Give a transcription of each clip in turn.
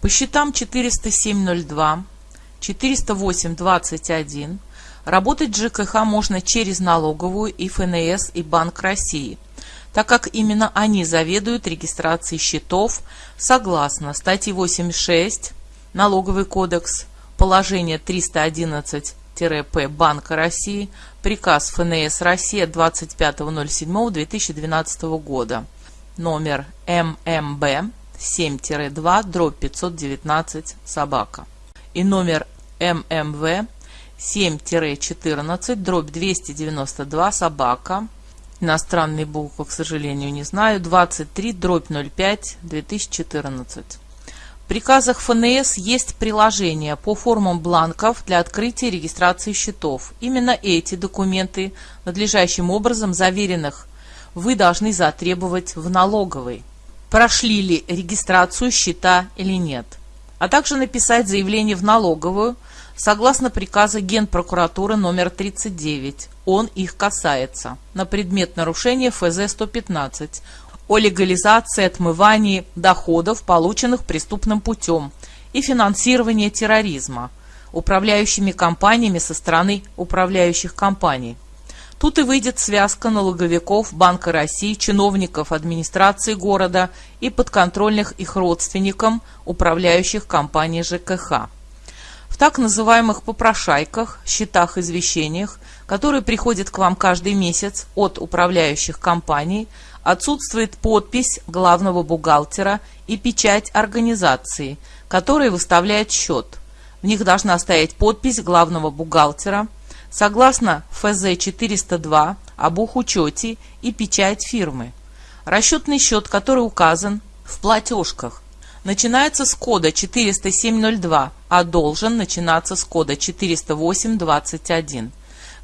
По счетам 407.02, 408.21 работать ЖКХ можно через налоговую и ФНС и Банк России, так как именно они заведуют регистрацией счетов согласно статьи 86 Налоговый кодекс, положение 311-П Банка России, приказ ФНС России от 25.07.2012 года, номер ММБ 7-2 дробь 519 собака и номер ММВ 7-14 дробь 292 собака иностранные буквы, к сожалению, не знаю, 23 дробь 05 2014. В приказах ФНС есть приложение по формам бланков для открытия и регистрации счетов. Именно эти документы, надлежащим образом заверенных, вы должны затребовать в налоговой прошли ли регистрацию счета или нет, а также написать заявление в налоговую согласно приказа Генпрокуратуры номер 39, он их касается, на предмет нарушения ФЗ-115 о легализации отмывании доходов, полученных преступным путем, и финансирования терроризма, управляющими компаниями со стороны управляющих компаний. Тут и выйдет связка налоговиков Банка России, чиновников администрации города и подконтрольных их родственникам, управляющих компанией ЖКХ. В так называемых попрошайках, счетах-извещениях, которые приходят к вам каждый месяц от управляющих компаний, отсутствует подпись главного бухгалтера и печать организации, которая выставляет счет. В них должна стоять подпись главного бухгалтера – согласно ФЗ-402 об учете и печать фирмы. Расчетный счет, который указан в платежках, начинается с кода 40702, а должен начинаться с кода 40821,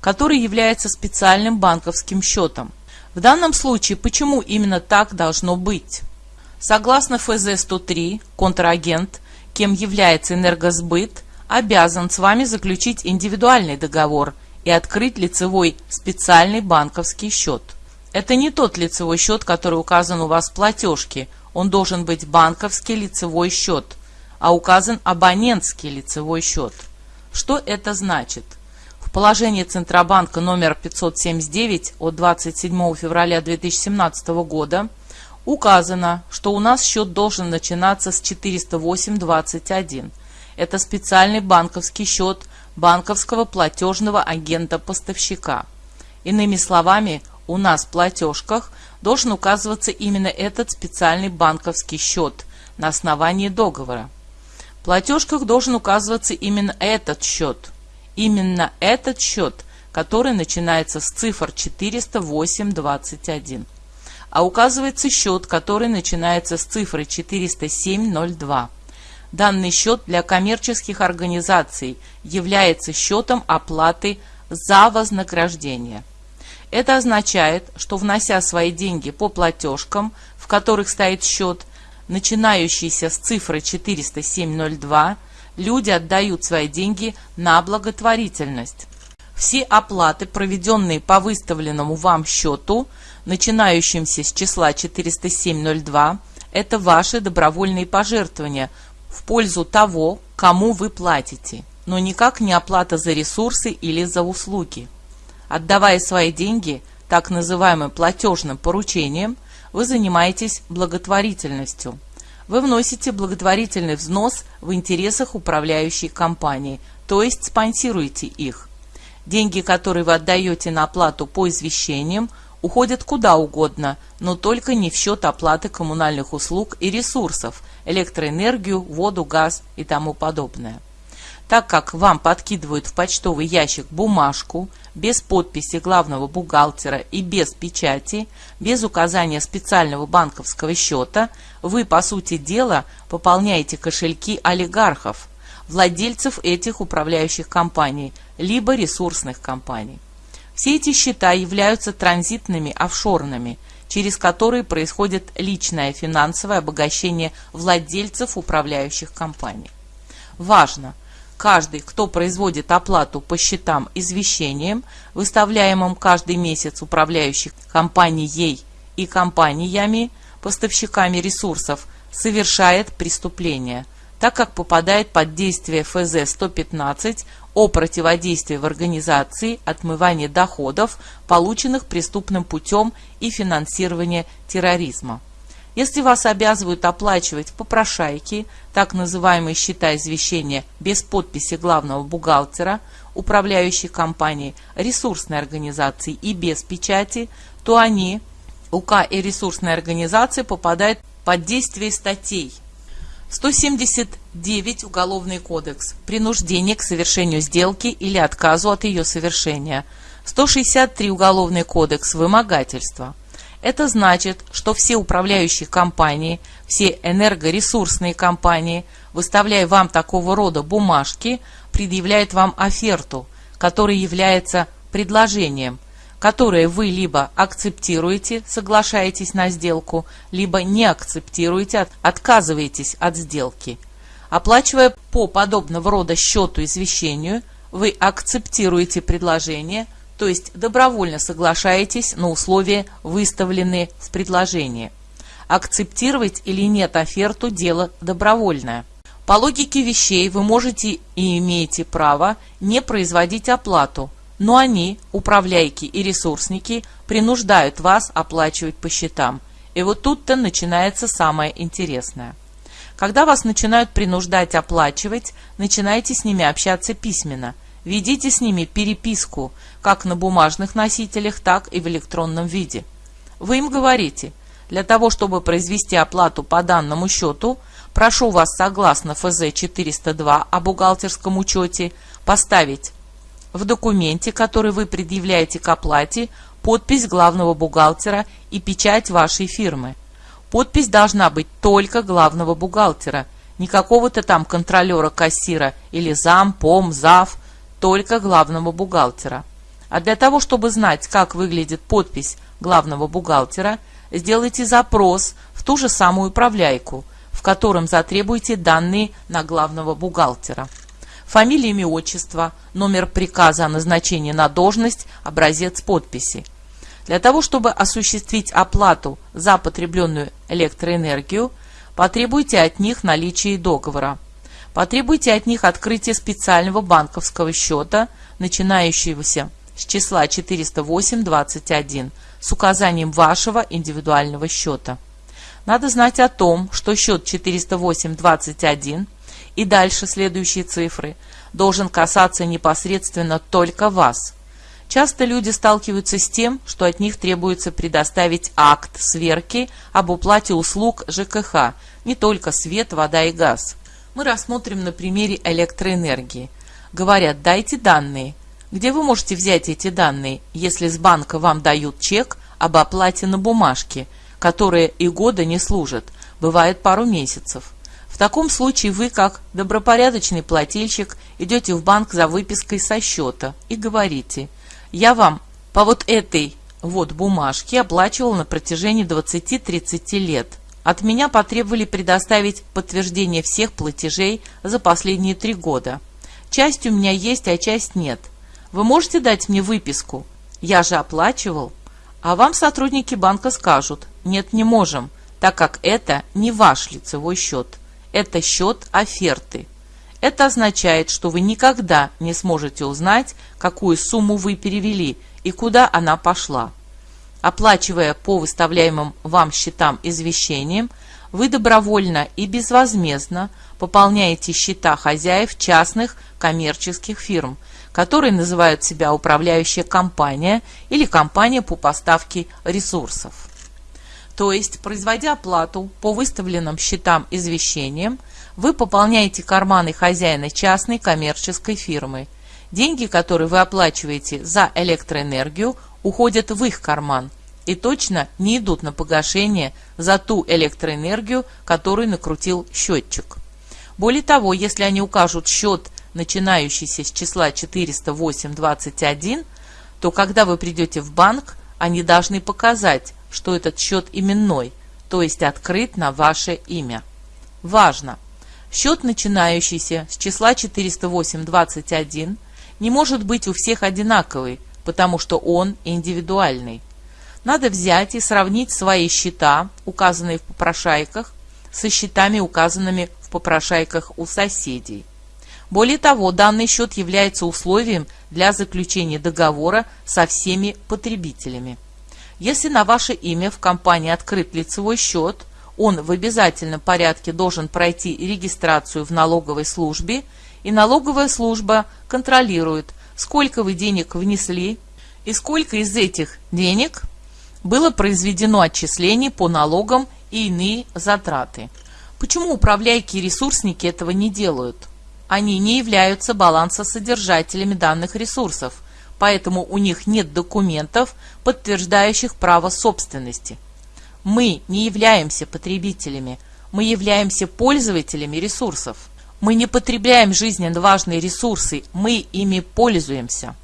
который является специальным банковским счетом. В данном случае почему именно так должно быть? Согласно ФЗ-103, контрагент, кем является энергосбыт, обязан с вами заключить индивидуальный договор и открыть лицевой специальный банковский счет. Это не тот лицевой счет, который указан у вас в платежке, он должен быть банковский лицевой счет, а указан абонентский лицевой счет. Что это значит? В положении Центробанка номер 579 от 27 февраля 2017 года указано, что у нас счет должен начинаться с 408.21 это специальный банковский счет банковского платежного агента-поставщика. Иными словами, у нас в платежках должен указываться именно этот специальный банковский счет на основании договора. В платежках должен указываться именно этот счет. Именно этот счет, который начинается с цифр 408.21. А указывается счет, который начинается с цифры 407.02. Данный счет для коммерческих организаций является счетом оплаты за вознаграждение. Это означает, что внося свои деньги по платежкам, в которых стоит счет, начинающийся с цифры 40702, люди отдают свои деньги на благотворительность. Все оплаты, проведенные по выставленному вам счету, начинающимся с числа 40702, это ваши добровольные пожертвования – в пользу того, кому вы платите, но никак не оплата за ресурсы или за услуги. Отдавая свои деньги так называемым платежным поручением, вы занимаетесь благотворительностью. Вы вносите благотворительный взнос в интересах управляющей компании, то есть спонсируете их. Деньги, которые вы отдаете на оплату по извещениям, уходят куда угодно, но только не в счет оплаты коммунальных услуг и ресурсов, электроэнергию, воду, газ и тому подобное. Так как вам подкидывают в почтовый ящик бумажку без подписи главного бухгалтера и без печати, без указания специального банковского счета, вы, по сути дела, пополняете кошельки олигархов, владельцев этих управляющих компаний, либо ресурсных компаний. Все эти счета являются транзитными офшорными, через которые происходит личное финансовое обогащение владельцев управляющих компаний. Важно! Каждый, кто производит оплату по счетам извещением, выставляемым каждый месяц управляющих компанией и компаниями, поставщиками ресурсов, совершает преступление, так как попадает под действие ФЗ-115 о противодействии в организации отмывания доходов, полученных преступным путем и финансирования терроризма. Если вас обязывают оплачивать попрошайки, так называемые счета извещения без подписи главного бухгалтера, управляющей компанией, ресурсной организации и без печати, то они, УК и ресурсные организации, попадают под действие статей 179 Уголовный кодекс. Принуждение к совершению сделки или отказу от ее совершения. 163 Уголовный кодекс. Вымогательство. Это значит, что все управляющие компании, все энергоресурсные компании, выставляя вам такого рода бумажки, предъявляют вам оферту, которая является предложением, которое вы либо акцептируете, соглашаетесь на сделку, либо не акцептируете, отказываетесь от сделки. Оплачивая по подобного рода счету извещению, вы акцептируете предложение – то есть добровольно соглашаетесь на условия, выставленные в предложении. Акцептировать или нет оферту – дело добровольное. По логике вещей вы можете и имеете право не производить оплату, но они, управляйки и ресурсники, принуждают вас оплачивать по счетам. И вот тут-то начинается самое интересное. Когда вас начинают принуждать оплачивать, начинайте с ними общаться письменно – Ведите с ними переписку, как на бумажных носителях, так и в электронном виде. Вы им говорите, для того, чтобы произвести оплату по данному счету, прошу вас согласно ФЗ-402 о бухгалтерском учете поставить в документе, который вы предъявляете к оплате, подпись главного бухгалтера и печать вашей фирмы. Подпись должна быть только главного бухгалтера, не какого-то там контролера-кассира или зам, пом, зав – только главного бухгалтера. А для того, чтобы знать, как выглядит подпись главного бухгалтера, сделайте запрос в ту же самую управляйку, в котором затребуйте данные на главного бухгалтера. Фамилия, имя, отчество, номер приказа о назначении на должность, образец подписи. Для того, чтобы осуществить оплату за потребленную электроэнергию, потребуйте от них наличие договора. Потребуйте от них открытие специального банковского счета, начинающегося с числа 408.21 с указанием вашего индивидуального счета. Надо знать о том, что счет 408.21 и дальше следующие цифры должен касаться непосредственно только вас. Часто люди сталкиваются с тем, что от них требуется предоставить акт сверки об уплате услуг ЖКХ, не только свет, вода и газ мы рассмотрим на примере электроэнергии. Говорят, дайте данные. Где вы можете взять эти данные, если с банка вам дают чек об оплате на бумажке, которая и года не служит, бывает пару месяцев? В таком случае вы, как добропорядочный плательщик, идете в банк за выпиской со счета и говорите, я вам по вот этой вот бумажке оплачивал на протяжении 20-30 лет – от меня потребовали предоставить подтверждение всех платежей за последние три года. Часть у меня есть, а часть нет. Вы можете дать мне выписку? Я же оплачивал. А вам сотрудники банка скажут, нет, не можем, так как это не ваш лицевой счет. Это счет оферты. Это означает, что вы никогда не сможете узнать, какую сумму вы перевели и куда она пошла. Оплачивая по выставляемым вам счетам извещением, вы добровольно и безвозмездно пополняете счета хозяев частных коммерческих фирм, которые называют себя управляющая компания или компания по поставке ресурсов. То есть, производя оплату по выставленным счетам извещением, вы пополняете карманы хозяина частной коммерческой фирмы. Деньги, которые вы оплачиваете за электроэнергию, уходят в их карман, и точно не идут на погашение за ту электроэнергию, которую накрутил счетчик. Более того, если они укажут счет, начинающийся с числа 408.21, то когда вы придете в банк, они должны показать, что этот счет именной, то есть открыт на ваше имя. Важно! Счет, начинающийся с числа 408.21, не может быть у всех одинаковый, потому что он индивидуальный. Надо взять и сравнить свои счета, указанные в попрошайках, со счетами, указанными в попрошайках у соседей. Более того, данный счет является условием для заключения договора со всеми потребителями. Если на ваше имя в компании открыт лицевой счет, он в обязательном порядке должен пройти регистрацию в налоговой службе, и налоговая служба контролирует, сколько вы денег внесли и сколько из этих денег было произведено отчислений по налогам и иные затраты. Почему управляйки и ресурсники этого не делают? Они не являются балансосодержателями данных ресурсов, поэтому у них нет документов, подтверждающих право собственности. Мы не являемся потребителями, мы являемся пользователями ресурсов. Мы не потребляем жизненно важные ресурсы, мы ими пользуемся.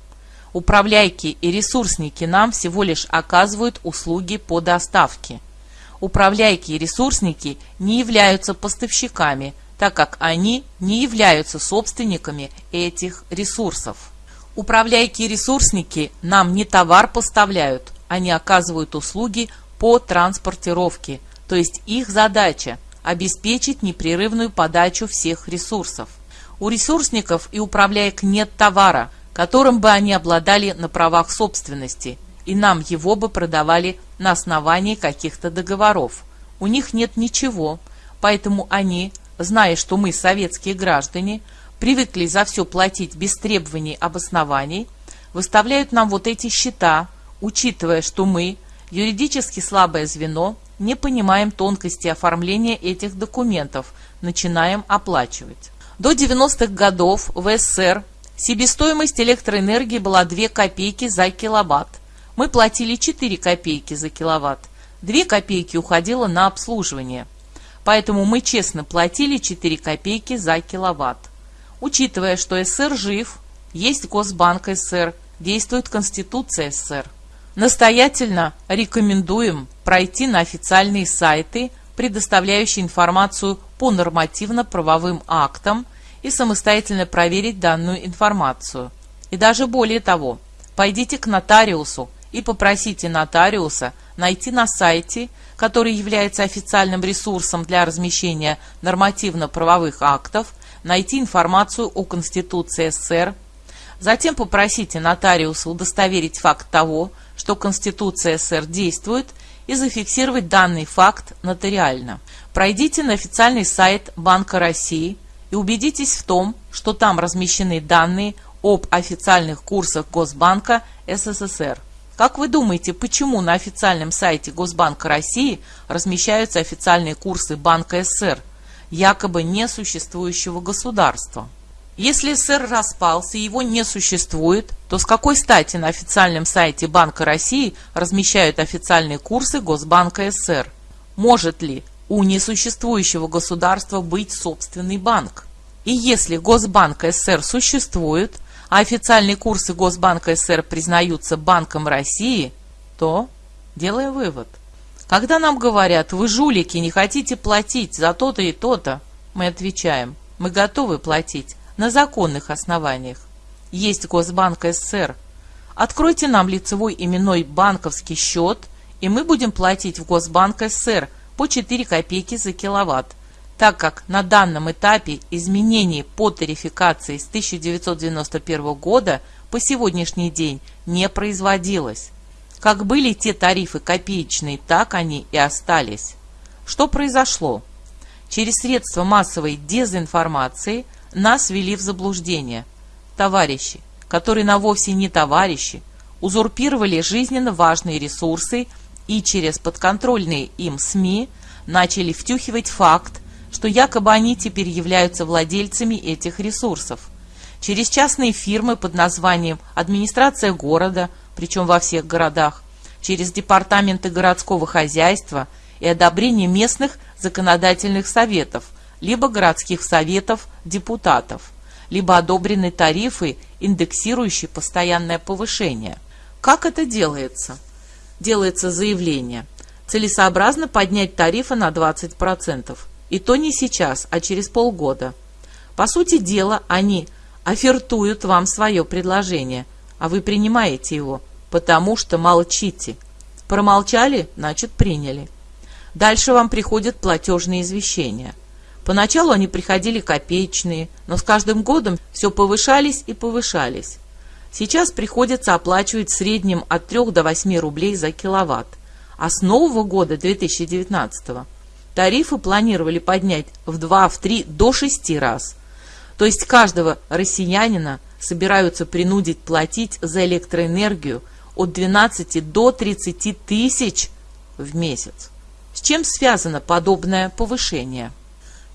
Управляйки и ресурсники нам всего лишь оказывают услуги по доставке. Управляйки и ресурсники не являются поставщиками, так как они не являются собственниками этих ресурсов. Управляйки и ресурсники нам не товар поставляют, они оказывают услуги по транспортировке, то есть их задача – обеспечить непрерывную подачу всех ресурсов. У ресурсников и управляек нет товара – которым бы они обладали на правах собственности, и нам его бы продавали на основании каких-то договоров. У них нет ничего, поэтому они, зная, что мы, советские граждане, привыкли за все платить без требований обоснований, выставляют нам вот эти счета, учитывая, что мы, юридически слабое звено, не понимаем тонкости оформления этих документов, начинаем оплачивать. До 90-х годов в СССР Себестоимость электроэнергии была 2 копейки за киловатт. Мы платили 4 копейки за киловатт. 2 копейки уходило на обслуживание. Поэтому мы честно платили 4 копейки за киловатт. Учитывая, что СССР жив, есть Госбанк СССР, действует Конституция СССР. Настоятельно рекомендуем пройти на официальные сайты, предоставляющие информацию по нормативно-правовым актам, и самостоятельно проверить данную информацию. И даже более того, пойдите к нотариусу и попросите нотариуса найти на сайте, который является официальным ресурсом для размещения нормативно-правовых актов, найти информацию о Конституции СССР, затем попросите нотариуса удостоверить факт того, что Конституция СССР действует, и зафиксировать данный факт нотариально. Пройдите на официальный сайт Банка России – и убедитесь в том, что там размещены данные об официальных курсах Госбанка СССР. Как вы думаете, почему на официальном сайте Госбанка России размещаются официальные курсы Банка СССР, якобы несуществующего государства? Если СССР распался и его не существует, то с какой стати на официальном сайте Банка России размещают официальные курсы Госбанка СССР? Может ли у несуществующего государства быть собственный банк. И если Госбанк СССР существует, а официальные курсы Госбанка СССР признаются Банком России, то делаем вывод. Когда нам говорят, вы жулики, не хотите платить за то-то и то-то, мы отвечаем, мы готовы платить на законных основаниях. Есть Госбанк СССР. Откройте нам лицевой именной банковский счет, и мы будем платить в Госбанк СССР – по 4 копейки за киловатт, так как на данном этапе изменений по тарификации с 1991 года по сегодняшний день не производилось. Как были те тарифы копеечные, так они и остались. Что произошло? Через средства массовой дезинформации нас ввели в заблуждение. Товарищи, которые на вовсе не товарищи, узурпировали жизненно важные ресурсы и через подконтрольные им СМИ начали втюхивать факт, что якобы они теперь являются владельцами этих ресурсов. Через частные фирмы под названием «Администрация города», причем во всех городах, через департаменты городского хозяйства и одобрение местных законодательных советов, либо городских советов депутатов, либо одобрены тарифы, индексирующие постоянное повышение. Как это делается? делается заявление, целесообразно поднять тарифы на 20%. И то не сейчас, а через полгода. По сути дела, они офертуют вам свое предложение, а вы принимаете его, потому что молчите. Промолчали, значит приняли. Дальше вам приходят платежные извещения. Поначалу они приходили копеечные, но с каждым годом все повышались и повышались. Сейчас приходится оплачивать в среднем от 3 до 8 рублей за киловатт. А с нового года 2019 тарифы планировали поднять в 2, в 3, до 6 раз. То есть каждого россиянина собираются принудить платить за электроэнергию от 12 до 30 тысяч в месяц. С чем связано подобное повышение?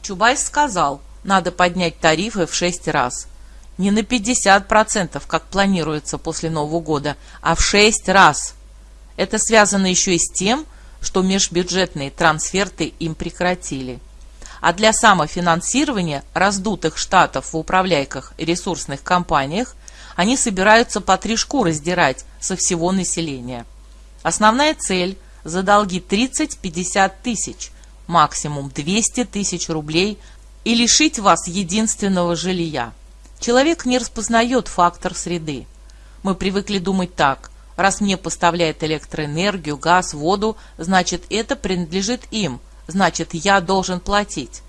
Чубайс сказал, надо поднять тарифы в 6 раз. Не на 50%, как планируется после Нового года, а в 6 раз. Это связано еще и с тем, что межбюджетные трансферты им прекратили. А для самофинансирования раздутых штатов в управляйках и ресурсных компаниях они собираются по три шкуры сдирать со всего населения. Основная цель – за долги 30-50 тысяч, максимум 200 тысяч рублей и лишить вас единственного жилья. Человек не распознает фактор среды. Мы привыкли думать так. Раз мне поставляет электроэнергию, газ, воду, значит это принадлежит им, значит я должен платить.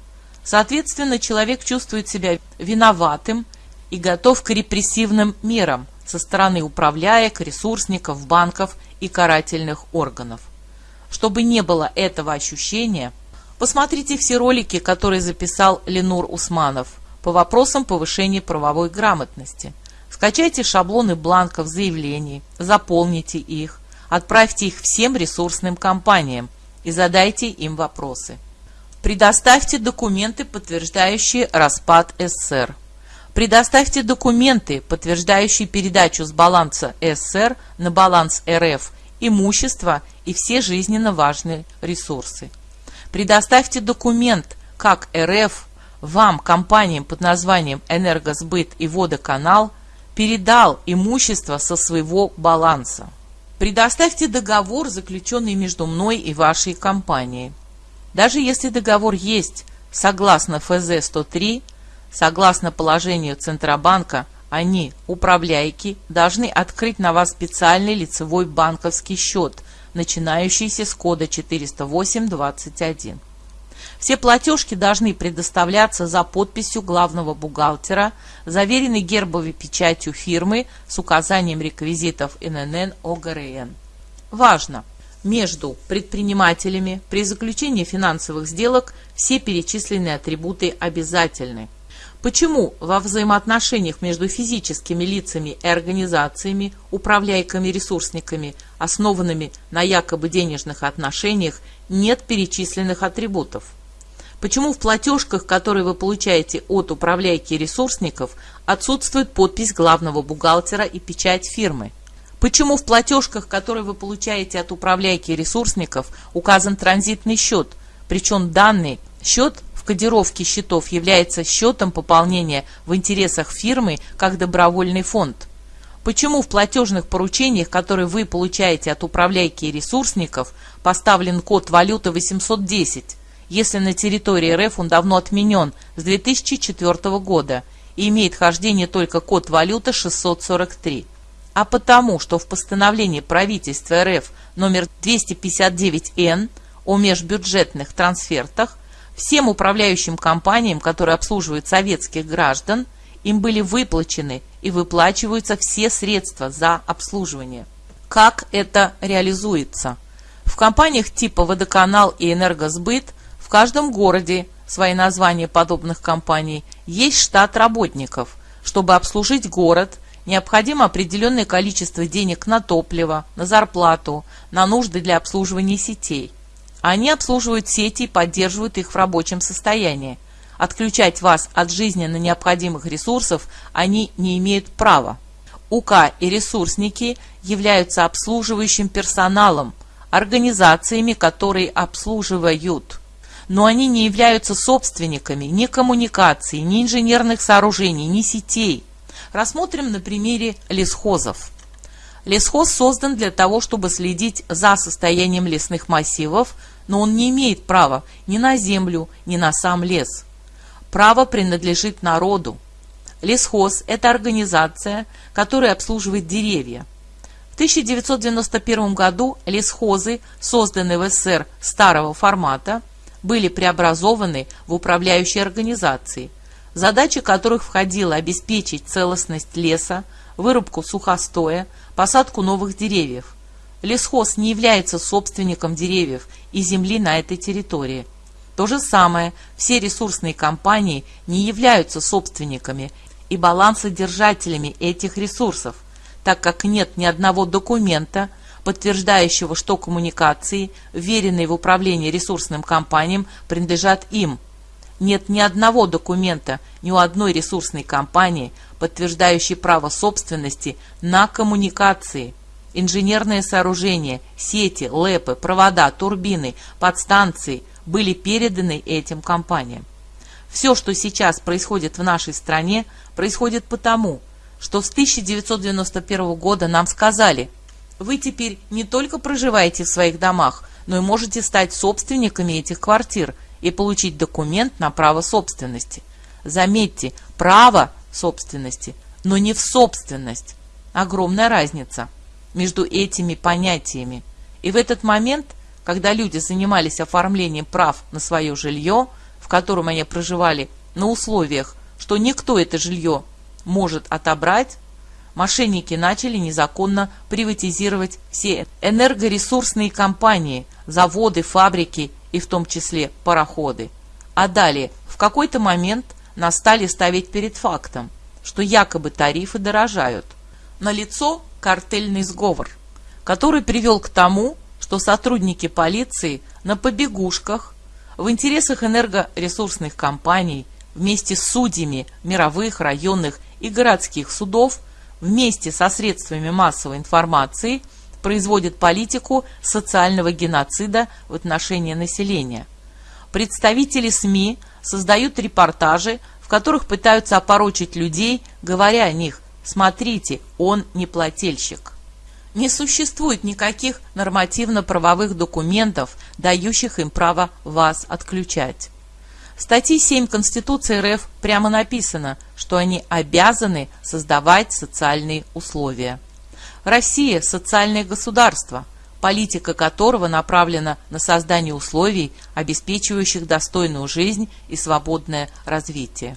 Соответственно, человек чувствует себя виноватым и готов к репрессивным мерам со стороны управляек, ресурсников, банков и карательных органов. Чтобы не было этого ощущения, посмотрите все ролики, которые записал Ленур Усманов по вопросам повышения правовой грамотности. Скачайте шаблоны бланков заявлений, заполните их, отправьте их всем ресурсным компаниям и задайте им вопросы. Предоставьте документы, подтверждающие распад СССР. Предоставьте документы, подтверждающие передачу с баланса СССР на баланс РФ имущества и все жизненно важные ресурсы. Предоставьте документ, как РФ вам, компаниям под названием «Энергосбыт» и «Водоканал», передал имущество со своего баланса. Предоставьте договор, заключенный между мной и вашей компанией. Даже если договор есть, согласно ФЗ-103, согласно положению Центробанка – они, управляйки, должны открыть на вас специальный лицевой банковский счет, начинающийся с кода 40821. Все платежки должны предоставляться за подписью главного бухгалтера, заверенной гербовой печатью фирмы с указанием реквизитов ННН ОГРН. Важно! Между предпринимателями при заключении финансовых сделок все перечисленные атрибуты обязательны – Почему во взаимоотношениях между физическими лицами и организациями, управляйками-ресурсниками, основанными на якобы денежных отношениях, нет перечисленных атрибутов? Почему в платежках, которые вы получаете от управляйки ресурсников, отсутствует подпись главного бухгалтера и печать фирмы? Почему в платежках, которые вы получаете от управляйки ресурсников, указан транзитный счет, причем данный счет кодировки счетов является счетом пополнения в интересах фирмы как добровольный фонд? Почему в платежных поручениях, которые вы получаете от управляйки ресурсников, поставлен код валюты 810, если на территории РФ он давно отменен с 2004 года и имеет хождение только код валюты 643? А потому, что в постановлении правительства РФ номер 259-Н о межбюджетных трансфертах Всем управляющим компаниям, которые обслуживают советских граждан, им были выплачены и выплачиваются все средства за обслуживание. Как это реализуется? В компаниях типа «Водоканал» и «Энергосбыт» в каждом городе, свои названия подобных компаний, есть штат работников. Чтобы обслужить город, необходимо определенное количество денег на топливо, на зарплату, на нужды для обслуживания сетей. Они обслуживают сети и поддерживают их в рабочем состоянии. Отключать вас от жизненно необходимых ресурсов они не имеют права. УК и ресурсники являются обслуживающим персоналом, организациями, которые обслуживают. Но они не являются собственниками ни коммуникаций, ни инженерных сооружений, ни сетей. Рассмотрим на примере лесхозов. Лесхоз создан для того, чтобы следить за состоянием лесных массивов, но он не имеет права ни на землю, ни на сам лес. Право принадлежит народу. Лесхоз – это организация, которая обслуживает деревья. 1991 году лесхозы, созданные в СССР старого формата, были преобразованы в управляющие организации, задача которых входила обеспечить целостность леса, вырубку сухостоя, посадку новых деревьев. Лесхоз не является собственником деревьев и земли на этой территории. То же самое, все ресурсные компании не являются собственниками и балансодержателями этих ресурсов, так как нет ни одного документа, подтверждающего, что коммуникации, вверенные в управление ресурсным компаниям, принадлежат им. Нет ни одного документа ни у одной ресурсной компании, подтверждающей право собственности на коммуникации. Инженерные сооружения, сети, лэпы, провода, турбины, подстанции были переданы этим компаниям. Все, что сейчас происходит в нашей стране, происходит потому, что с 1991 года нам сказали, вы теперь не только проживаете в своих домах, но и можете стать собственниками этих квартир и получить документ на право собственности. Заметьте, право собственности, но не в собственность. Огромная разница между этими понятиями. И в этот момент, когда люди занимались оформлением прав на свое жилье, в котором они проживали на условиях, что никто это жилье может отобрать, мошенники начали незаконно приватизировать все энергоресурсные компании, заводы, фабрики и в том числе пароходы. А далее, в какой-то момент нас стали ставить перед фактом, что якобы тарифы дорожают. Налицо картельный сговор, который привел к тому, что сотрудники полиции на побегушках в интересах энергоресурсных компаний вместе с судьями мировых, районных и городских судов вместе со средствами массовой информации производят политику социального геноцида в отношении населения. Представители СМИ создают репортажи, в которых пытаются опорочить людей, говоря о них «смотрите, он не плательщик». Не существует никаких нормативно-правовых документов, дающих им право вас отключать. В статье 7 Конституции РФ прямо написано, что они обязаны создавать социальные условия. Россия – социальное государство, политика которого направлена на создание условий, обеспечивающих достойную жизнь и свободное развитие.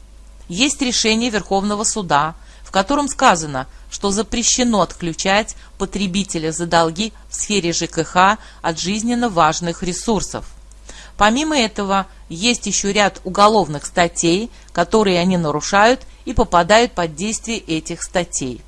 Есть решение Верховного суда, в котором сказано, что запрещено отключать потребителя за долги в сфере ЖКХ от жизненно важных ресурсов. Помимо этого, есть еще ряд уголовных статей, которые они нарушают и попадают под действие этих статей.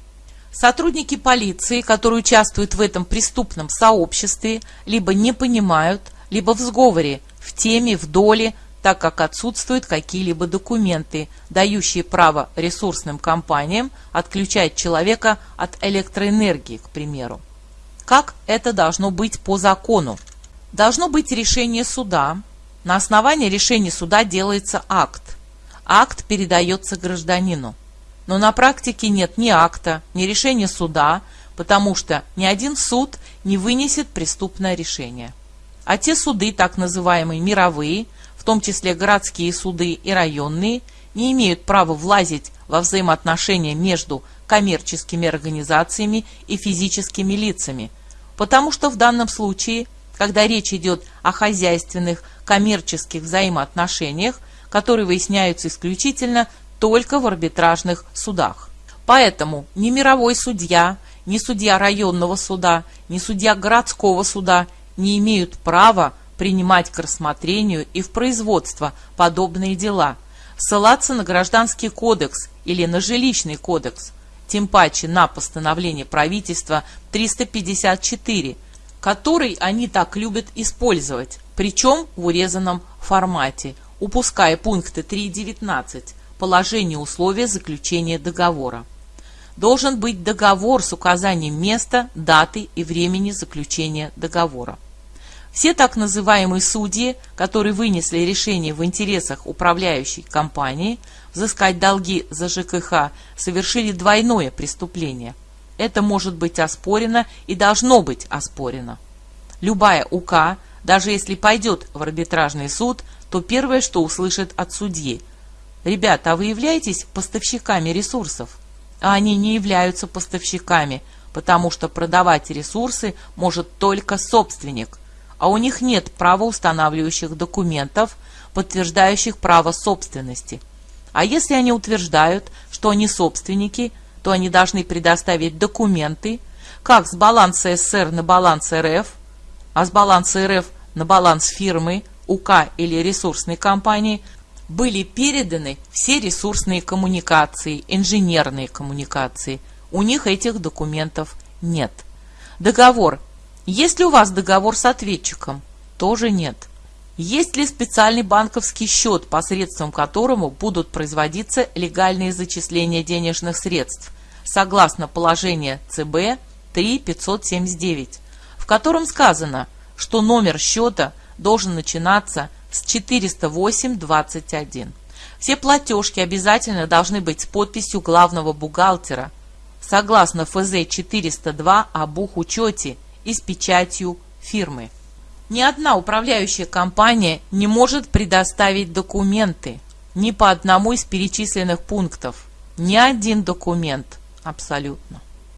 Сотрудники полиции, которые участвуют в этом преступном сообществе, либо не понимают, либо в сговоре, в теме, в доле, так как отсутствуют какие-либо документы, дающие право ресурсным компаниям отключать человека от электроэнергии, к примеру. Как это должно быть по закону? Должно быть решение суда. На основании решения суда делается акт. Акт передается гражданину. Но на практике нет ни акта, ни решения суда, потому что ни один суд не вынесет преступное решение. А те суды, так называемые мировые, в том числе городские суды и районные, не имеют права влазить во взаимоотношения между коммерческими организациями и физическими лицами, потому что в данном случае когда речь идет о хозяйственных, коммерческих взаимоотношениях, которые выясняются исключительно только в арбитражных судах. Поэтому ни мировой судья, ни судья районного суда, ни судья городского суда не имеют права принимать к рассмотрению и в производство подобные дела, ссылаться на Гражданский кодекс или на Жилищный кодекс, тем паче на постановление правительства 354 который они так любят использовать, причем в урезанном формате, упуская пункты 3.19 положение условия заключения договора. Должен быть договор с указанием места, даты и времени заключения договора. Все так называемые судьи, которые вынесли решение в интересах управляющей компании взыскать долги за ЖКХ, совершили двойное преступление – это может быть оспорено и должно быть оспорено. Любая УК, даже если пойдет в арбитражный суд, то первое, что услышит от судьи. Ребята, а вы являетесь поставщиками ресурсов? А они не являются поставщиками. потому что продавать ресурсы может только собственник, а у них нет правоустанавливающих документов, подтверждающих право собственности. А если они утверждают, что они собственники, то они должны предоставить документы, как с баланса СССР на баланс РФ, а с баланса РФ на баланс фирмы, УК или ресурсной компании, были переданы все ресурсные коммуникации, инженерные коммуникации. У них этих документов нет. Договор. Есть ли у вас договор с ответчиком? Тоже нет. Есть ли специальный банковский счет, посредством которому будут производиться легальные зачисления денежных средств, согласно положению ЦБ 3579, в котором сказано, что номер счета должен начинаться с 408.21. Все платежки обязательно должны быть с подписью главного бухгалтера, согласно ФЗ 402 о бухучете и с печатью фирмы. Ни одна управляющая компания не может предоставить документы ни по одному из перечисленных пунктов. Ни один документ абсолютно.